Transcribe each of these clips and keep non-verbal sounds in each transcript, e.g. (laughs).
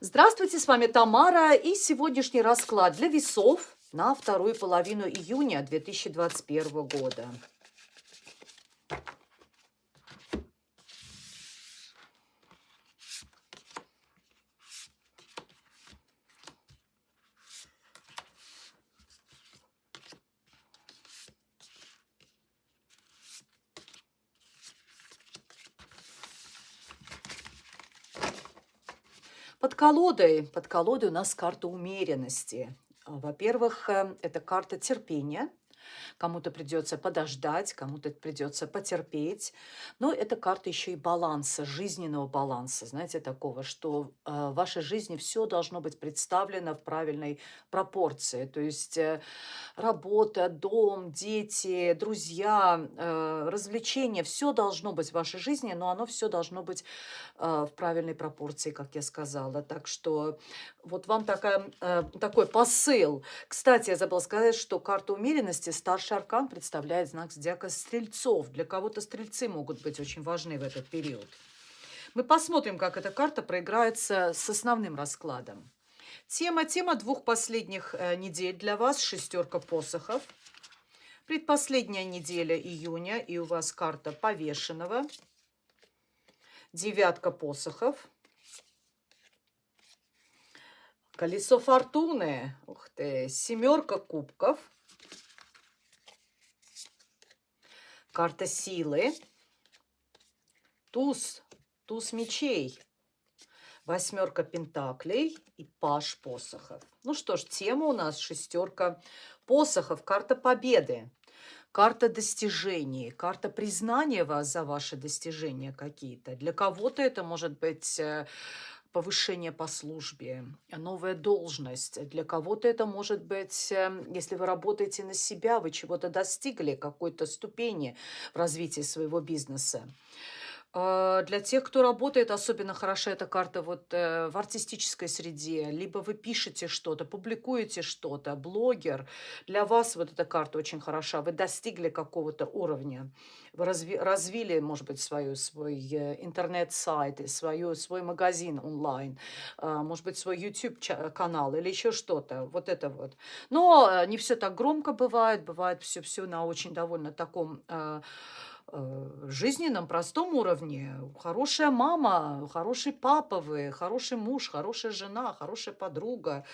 Здравствуйте, с вами Тамара и сегодняшний расклад для весов на вторую половину июня 2021 года. Под колодой, под колодой у нас карта умеренности. Во-первых, э, это карта терпения, Кому-то придется подождать, кому-то придется потерпеть. Но это карта еще и баланса, жизненного баланса, знаете, такого, что э, в вашей жизни все должно быть представлено в правильной пропорции. То есть э, работа, дом, дети, друзья, э, развлечения, все должно быть в вашей жизни, но оно все должно быть в правильной пропорции, как я сказала. Так что вот вам такая, такой посыл. Кстати, я забыла сказать, что карта умеренности старший аркан представляет знак зодиака стрельцов. Для кого-то стрельцы могут быть очень важны в этот период. Мы посмотрим, как эта карта проиграется с основным раскладом. Тема, тема двух последних э, недель для вас – шестерка посохов. Предпоследняя неделя июня, и у вас карта повешенного. Девятка посохов. Колесо фортуны. Ух ты. Семерка кубков. Карта силы, туз, туз мечей, восьмерка пентаклей и паш посохов. Ну что ж, тема у нас шестерка посохов, карта победы, карта достижений, карта признания вас за ваши достижения какие-то. Для кого-то это может быть э, повышение по службе, новая должность. Для кого-то это может быть, эм, если вы работаете на себя, вы чего-то достигли, какой-то ступени в развитии своего бизнеса. А, для тех, кто работает, особенно хороша эта карта вот э, в артистической среде, либо вы пишете что-то, публикуете что-то, блогер, для вас вот эта карта очень хороша, вы достигли какого-то уровня, вы разви, развили, может быть, свою, свой э, интернет-сайт, свою, свой магазин онлайн, а, может быть, свой YouTube-канал или еще что-то, вот это вот. Но э, не все так громко бывает, бывает все-все на очень довольно таком Э, жизненном, простом уровне. Хорошая мама, хороший папа вы, хороший муж, хорошая жена, хорошая подруга.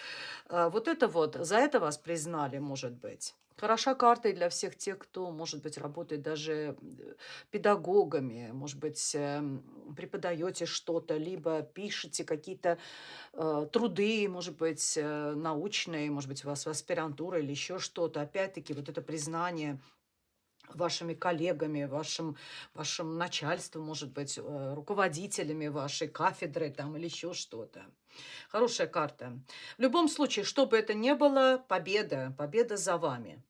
Э, вот это вот, за это вас признали, может быть. Хороша карта и для всех тех, кто, может быть, работает даже э, педагогами, может быть, эм, преподаете что-то, либо пишете какие-то э, труды, может быть, научные, может быть, у вас аспирантура или еще что-то. Опять-таки, вот это признание – вашими коллегами, вашим, вашим начальством, может быть, э, руководителями вашей кафедры там или еще что-то. Хорошая карта. В любом случае, что бы это ни было, победа, победа за вами.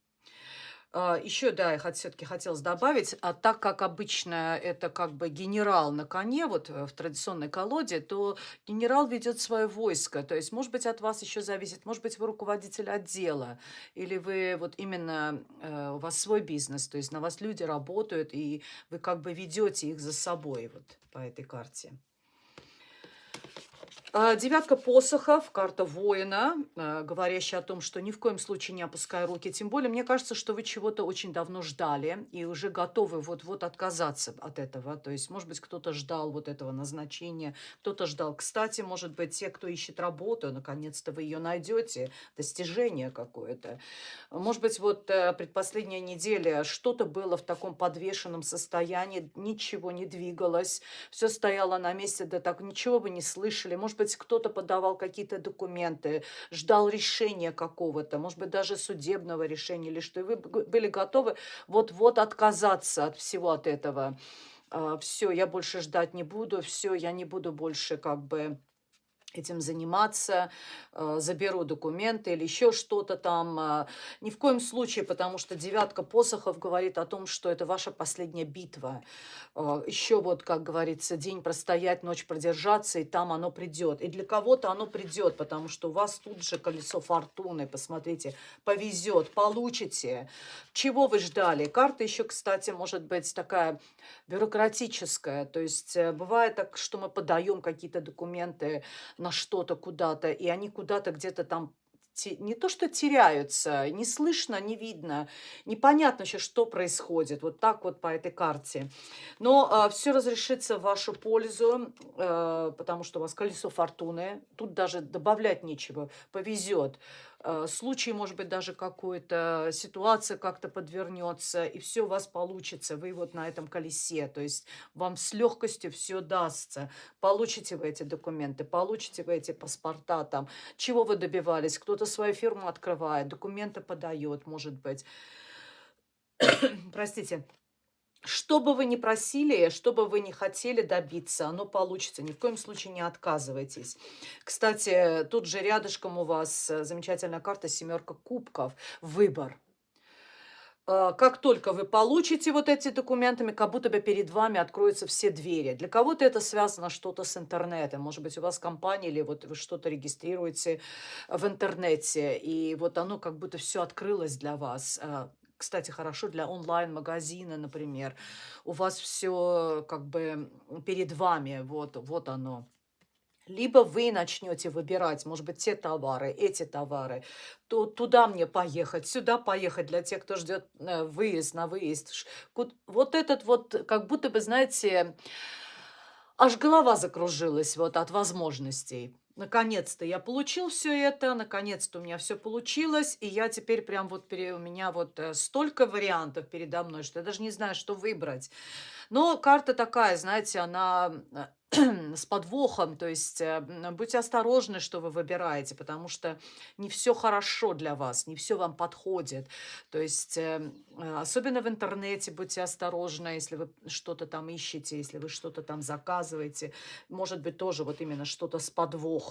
А, Еще, да, я все-таки хотелось добавить, а так как обычно это как бы генерал на коне, вот э, в традиционной колоде, то генерал ведет свое войско. То есть, может быть, от вас еще зависит, может быть, вы руководитель отдела, или вы вот именно, э, у вас свой бизнес, то есть на вас люди работают, и вы как бы ведете их за собой вот по этой карте. А, девятка посохов, карта воина, а, говорящая о том, что ни в коем случае не опускай руки. Тем более, мне кажется, что вы чего-то очень давно ждали и уже готовы вот-вот отказаться от этого. То есть, может быть, кто-то ждал вот этого назначения, кто-то ждал. Кстати, может быть, те, кто ищет работу, наконец-то вы ее найдете, достижение какое-то. Может быть, вот э, предпоследняя неделя что-то было в таком подвешенном состоянии, ничего не двигалось, все стояло на месте, да так ничего вы не слышали. Может быть, кто-то подавал какие-то документы, ждал решения какого-то, может быть, даже судебного решения или что, и вы были готовы вот-вот отказаться от всего от этого. А, все, я больше ждать не буду, все, я не буду больше как бы этим заниматься, э, заберу документы или еще что-то там. Э, ни в коем случае, потому что девятка посохов говорит о том, что это ваша последняя битва. Э, еще вот, как говорится, день простоять, ночь продержаться, и там оно придет. И для кого-то оно придет, потому что у вас тут же колесо фортуны, посмотрите, повезет, получите. Чего вы ждали? Карта еще, кстати, может быть такая бюрократическая. То есть бывает так, что мы подаем какие-то документы на что-то куда-то, и они куда-то где-то там не то что теряются, не слышно, не видно, непонятно еще, что происходит. Вот так вот по этой карте. Но э, а, все разрешится в вашу пользу, э, потому что у вас колесо фортуны. Тут даже добавлять нечего, повезет. Э, случай, может быть, даже какой-то, ситуация как-то подвернется, и все у вас получится. Вы вот на этом колесе, то есть вам с легкостью все дастся. Получите вы эти документы, получите вы эти паспорта там. Чего вы добивались? Кто-то свою фирму открывает, документы подает, может быть. (clears throat) Простите. Что бы вы ни просили, что бы вы ни хотели добиться, оно получится. Ни в коем случае не отказывайтесь. Кстати, тут же рядышком у вас э, замечательная карта «Семерка кубков». Выбор. Э, как только вы получите вот эти документами, как будто бы перед вами откроются все двери. Для кого-то это связано что-то с интернетом. Может быть, у вас компания или вот вы что-то регистрируете в интернете, и вот оно как будто все открылось для вас. Кстати, хорошо для онлайн-магазина, например. У вас все как бы перед вами, вот, вот оно. Либо вы начнете выбирать, может быть, те товары, эти товары, то туда мне поехать, сюда поехать для тех, кто ждет э, выезд на выезд. Вот этот вот, как будто бы, знаете, аж голова закружилась вот от возможностей. Наконец-то я получил все это, наконец-то у меня все получилось, и я теперь прям вот у меня вот э, столько вариантов передо мной, что я даже не знаю, что выбрать. Но карта такая, знаете, она э, (clears throat) с подвохом, то есть э, будьте осторожны, что вы выбираете, потому что не все хорошо для вас, не все вам подходит. То есть особенно в интернете будьте осторожны, если вы что-то там ищете, если вы что-то там заказываете, может быть тоже вот именно что-то с подвохом.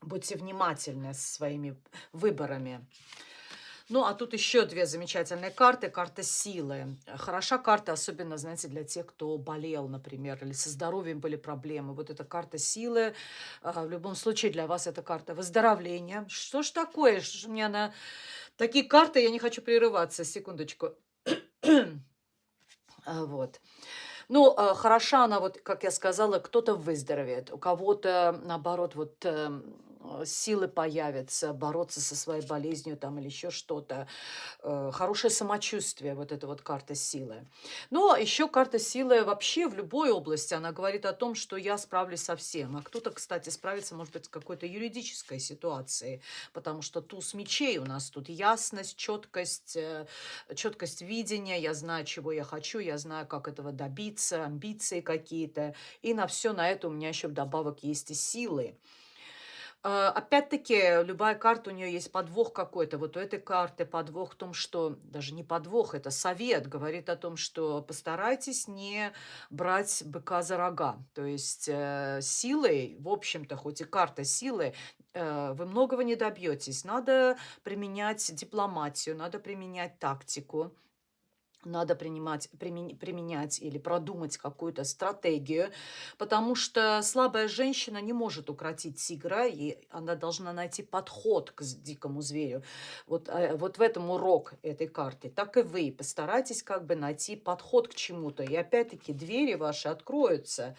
Будьте внимательны со своими выборами. Ну, а тут еще две замечательные карты. Карта силы. Хороша карта, особенно, знаете, для тех, кто болел, например, или со здоровьем были проблемы. Вот эта карта силы. А, в любом случае для вас это карта выздоровления. Что ж такое? Что ж у меня на такие карты, я не хочу прерываться. Секундочку. (clears throat) А, вот. Ну, а, хороша она, вот, как я сказала, кто-то выздоровеет, у кого-то, наоборот, вот эм, Э, силы появятся бороться со своей болезнью там или еще что-то. Э, хорошее самочувствие, вот эта вот карта силы. Но еще карта силы вообще в любой области, она говорит о том, что я справлюсь со всем. А кто-то, кстати, справится, может быть, с какой-то юридической ситуацией, потому что туз мечей у нас тут ясность, четкость, э, четкость видения, я знаю, чего я хочу, я знаю, как этого добиться, амбиции какие-то. И на все на это у меня еще вдобавок есть и силы. А, опять-таки, любая карта, у нее есть подвох какой-то. Вот у этой карты подвох в том, что, даже не подвох, это совет, говорит о том, что постарайтесь не брать быка за рога. То есть э, силой, в общем-то, хоть и карта силы, э, вы многого не добьетесь. Надо применять дипломатию, надо применять тактику надо принимать, применять или продумать какую-то стратегию, потому что слабая женщина не может укротить тигра, и она должна найти подход к дикому зверю. Вот, э, вот в этом урок этой карты. Так и вы постарайтесь как бы найти подход к чему-то, и опять-таки двери ваши откроются.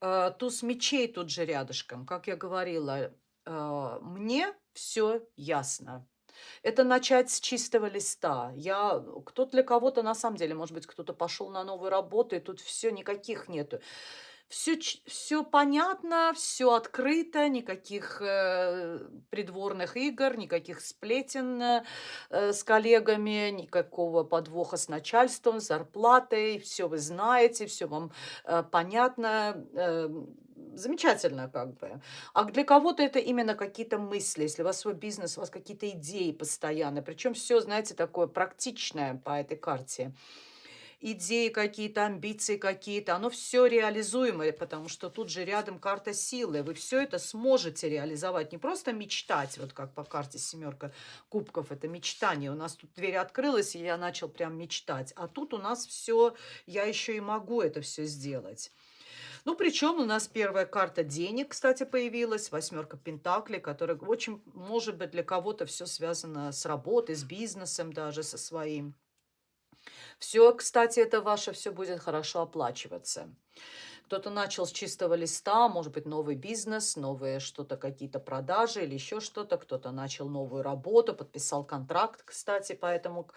Э, туз мечей тут же рядышком, как я говорила, э, мне все ясно. Это начать с чистого листа. Я, кто для кого-то, на самом деле, может быть, кто-то пошел на новую работу, и тут все никаких нету. Все, все понятно, все открыто, никаких э, придворных игр, никаких сплетен э, с коллегами, никакого подвоха с начальством, с зарплатой. Все вы знаете, все вам э, понятно. Э, замечательно как бы. А для кого-то это именно какие-то мысли, если у вас свой бизнес, у вас какие-то идеи постоянно. Причем все, знаете, такое практичное по этой карте. Идеи какие-то, амбиции какие-то, оно все реализуемое, потому что тут же рядом карта силы. Вы все это сможете реализовать. Не просто мечтать, вот как по карте семерка кубков, это мечтание. У нас тут дверь открылась, и я начал прям мечтать. А тут у нас все, я еще и могу это все сделать. Ну, причем у нас первая карта денег, кстати, появилась, восьмерка Пентаклей, которая очень, может быть, для кого-то все связано с работой, с бизнесом даже, со своим. Все, кстати, это ваше все будет хорошо оплачиваться. Кто-то начал с чистого листа, может быть, новый бизнес, новые что-то, какие-то продажи или еще что-то. Кто-то начал новую работу, подписал контракт, кстати, по, этому,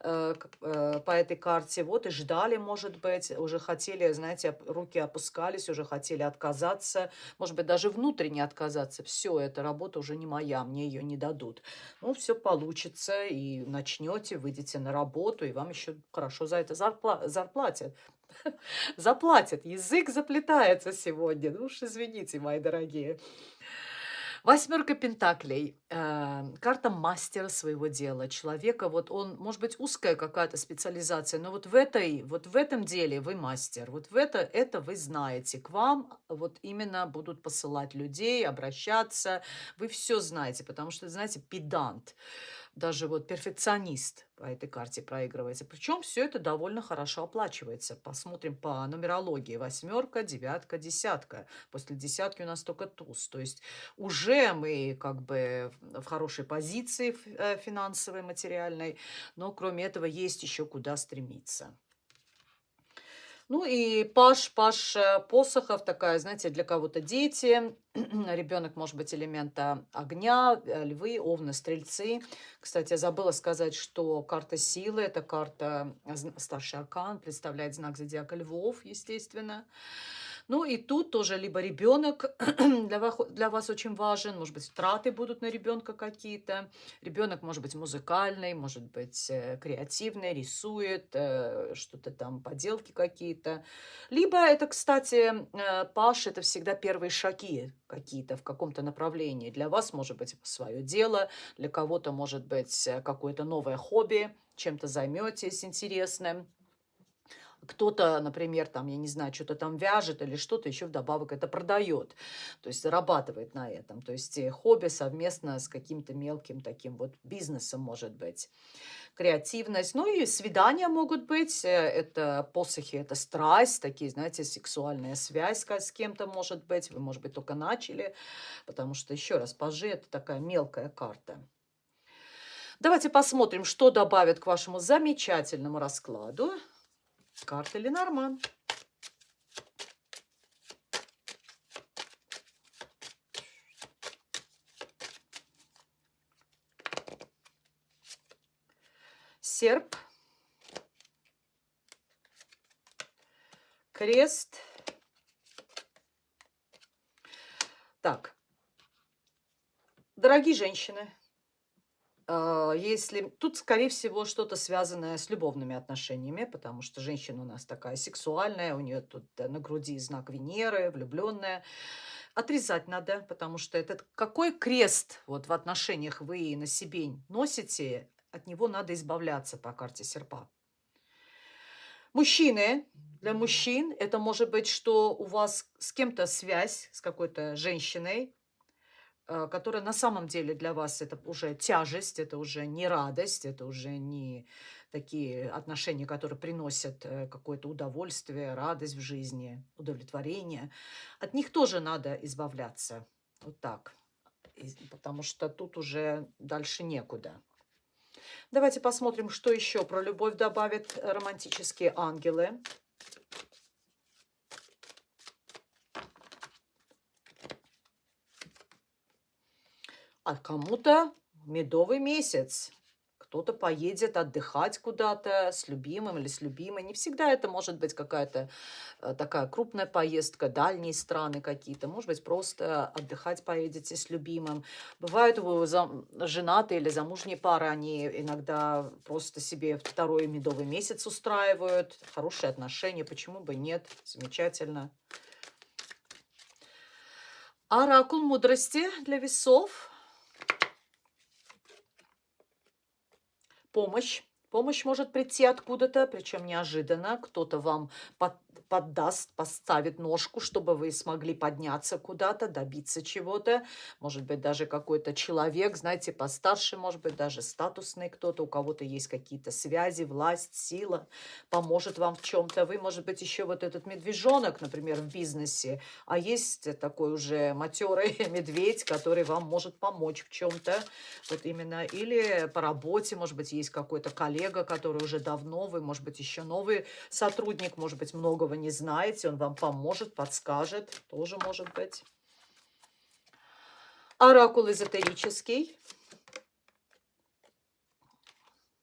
э, э, по этой карте. Вот и ждали, может быть, уже хотели, знаете, руки опускались, уже хотели отказаться, может быть, даже внутренне отказаться. Все, эта работа уже не моя, мне ее не дадут. Ну, все получится, и начнете, выйдете на работу, и вам еще хорошо за это зарпла зарплатят. (laughs) Заплатят. Язык заплетается сегодня. Ну уж извините, мои дорогие. Восьмерка пентаклей. Э, карта мастера своего дела. Человека, вот он, может быть, узкая какая-то специализация, но вот в этой, вот в этом деле вы мастер. Вот в это, это вы знаете. К вам вот именно будут посылать людей, обращаться. Вы все знаете, потому что, знаете, педант даже вот перфекционист по этой карте проигрывается. Причем все это довольно хорошо оплачивается. Посмотрим по нумерологии. Восьмерка, девятка, десятка. После десятки у нас только туз. То есть уже мы как бы в хорошей позиции э, финансовой, материальной. Но кроме этого есть еще куда стремиться. Ну и паш, паш э, посохов, такая, знаете, для кого-то дети, (clears throat) ребенок может быть элемента огня, э, львы, овны, стрельцы. Кстати, я забыла сказать, что карта силы, это карта старший аркан, представляет знак зодиака львов, естественно. Ну и тут тоже либо ребенок (clears throat) для вас, для вас очень важен, может быть, траты будут на ребенка какие-то. Ребенок может быть музыкальный, может быть э, креативный, рисует, э, что-то там, поделки какие-то. Либо это, кстати, э, Паш, это всегда первые шаги какие-то в каком-то направлении. Для вас может быть свое дело, для кого-то может быть какое-то новое хобби, чем-то займетесь интересным. Кто-то, например, там, я не знаю, что-то там вяжет или что-то еще вдобавок это продает, то есть зарабатывает на этом. То есть э, хобби совместно с каким-то мелким таким вот бизнесом может быть. Креативность. Ну и свидания могут быть. Э, это посохи, это страсть, такие, знаете, сексуальная связь с кем-то может быть. Вы, может быть, только начали, потому что, еще раз, пажи – это такая мелкая карта. Давайте посмотрим, что добавит к вашему замечательному раскладу. Карта Ленорман. Серп. Крест. Так. Дорогие женщины, если тут, скорее всего, что-то связанное с любовными отношениями, потому что женщина у нас такая сексуальная, у нее тут на груди знак Венеры, влюбленная. Отрезать надо, потому что этот какой крест вот в отношениях вы на себе носите, от него надо избавляться по карте серпа. Мужчины, для мужчин это может быть, что у вас с кем-то связь, с какой-то женщиной, которая на самом деле для вас это уже тяжесть, это уже не радость, это уже не такие отношения, которые приносят э, какое-то удовольствие, радость в жизни, удовлетворение. От них тоже надо избавляться. Вот так. Потому что тут уже дальше некуда. Давайте посмотрим, что еще про любовь добавят романтические ангелы. А кому-то медовый месяц. Кто-то поедет отдыхать куда-то с любимым или с любимой. Не всегда это может быть какая-то э, такая крупная поездка, дальние страны какие-то. Может быть, просто отдыхать поедете с любимым. Бывают женатые или замужние пары, они иногда просто себе второй медовый месяц устраивают. Хорошие отношения, почему бы нет? Замечательно. Оракул мудрости для весов – помощь. Помощь может прийти откуда-то, причем неожиданно. Кто-то вам под, поддаст, поставит ножку, чтобы вы смогли подняться куда-то, добиться чего-то. Может быть, даже какой-то человек, знаете, постарше, может быть, даже статусный кто-то, у кого-то есть какие-то связи, власть, сила, поможет вам в чем-то. Вы, может быть, еще вот этот медвежонок, например, в бизнесе, а есть такой уже матерый (laughs) медведь, который вам может помочь в чем-то. Вот именно. Или по работе, может быть, есть какой-то коллега, который уже давно, вы, может быть, еще новый сотрудник, может быть, много которого не знаете, он вам поможет, подскажет, тоже может быть. Оракул эзотерический.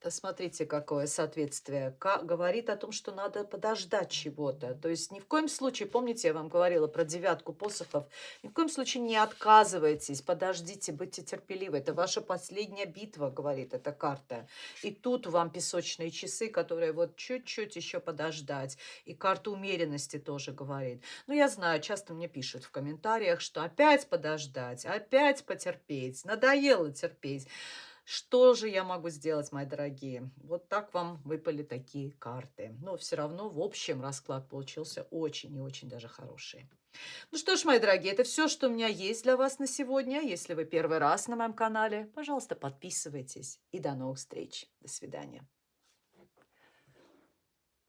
Посмотрите, какое соответствие. Ка- говорит о том, что надо подождать чего-то. То есть ни в коем случае, помните, я вам говорила про девятку посохов, ни в коем случае не отказывайтесь, подождите, будьте терпеливы. Это ваша последняя битва, говорит эта карта. И тут вам песочные часы, которые вот чуть-чуть еще подождать. И карта умеренности тоже говорит. Ну, я знаю, часто мне пишут в комментариях, что опять подождать, опять потерпеть, надоело терпеть. Что же я могу сделать, мои дорогие? Вот так вам выпали такие карты. Но все равно, в общем, расклад получился очень и очень даже хороший. Ну что ж, мои дорогие, это все, что у меня есть для вас на сегодня. Если вы первый раз на моем канале, пожалуйста, подписывайтесь. И до новых встреч. До свидания.